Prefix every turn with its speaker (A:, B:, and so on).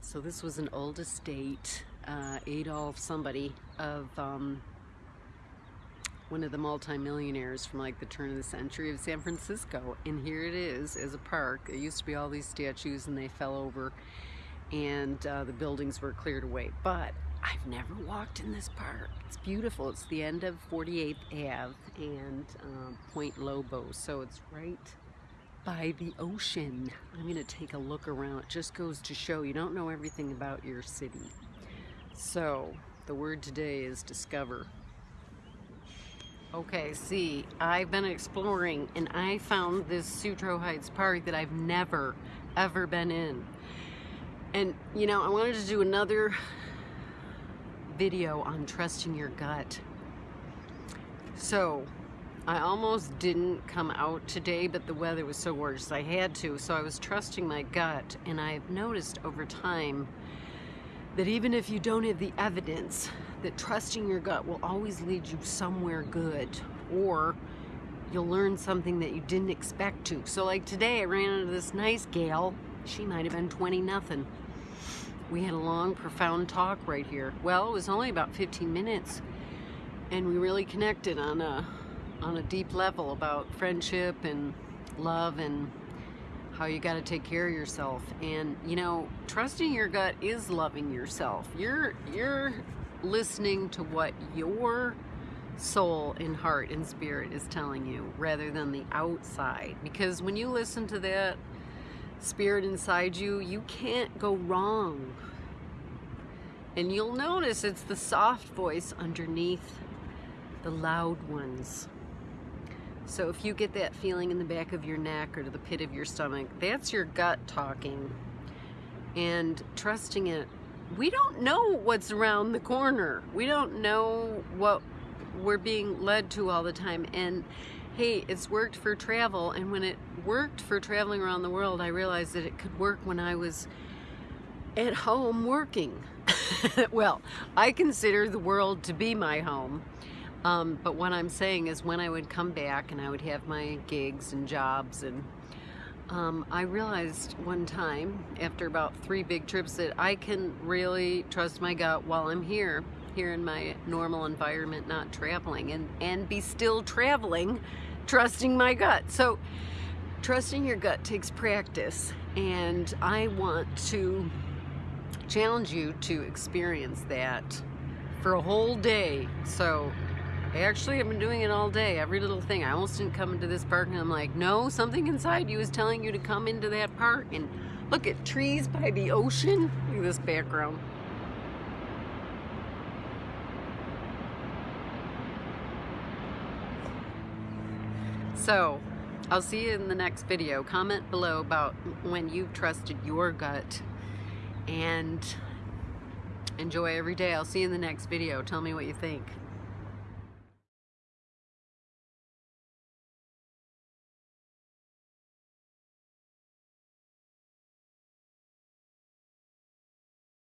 A: so this was an old estate, uh, Adolf somebody of um, one of the multimillionaires from like the turn of the century of San Francisco. And here it is as a park. It used to be all these statues and they fell over and uh, the buildings were cleared away. But I've never walked in this park. It's beautiful. It's the end of 48th Ave and uh, Point Lobo. So it's right by the ocean. I'm going to take a look around. It just goes to show you don't know everything about your city. So the word today is discover. Okay, see, I've been exploring and I found this Sutro Heights Park that I've never, ever been in. And, you know, I wanted to do another video on trusting your gut. So, I almost didn't come out today, but the weather was so gorgeous I had to. So I was trusting my gut, and I've noticed over time that even if you don't have the evidence, that trusting your gut will always lead you somewhere good, or you'll learn something that you didn't expect to. So like today, I ran into this nice gal. She might have been 20 nothing. We had a long, profound talk right here. Well, it was only about 15 minutes, and we really connected on a on a deep level about friendship and love and how you got to take care of yourself. And you know trusting your gut is loving yourself. You're you're listening to what your soul and heart and spirit is telling you rather than the outside. Because when you listen to that spirit inside you you can't go wrong. And you'll notice it's the soft voice underneath the loud ones so if you get that feeling in the back of your neck or to the pit of your stomach, that's your gut talking. And trusting it. We don't know what's around the corner. We don't know what we're being led to all the time. And hey, it's worked for travel. And when it worked for traveling around the world, I realized that it could work when I was at home working. well, I consider the world to be my home. Um, but what I'm saying is when I would come back and I would have my gigs and jobs and um, I realized one time after about three big trips that I can really trust my gut while I'm here here in my normal environment not traveling and and be still traveling trusting my gut. So trusting your gut takes practice and I want to challenge you to experience that for a whole day. So I actually have been doing it all day, every little thing. I almost didn't come into this park and I'm like, no, something inside you is telling you to come into that park. And look at trees by the ocean. Look at this background. So, I'll see you in the next video. Comment below about when you've trusted your gut and enjoy every day. I'll see you in the next video. Tell me what you think.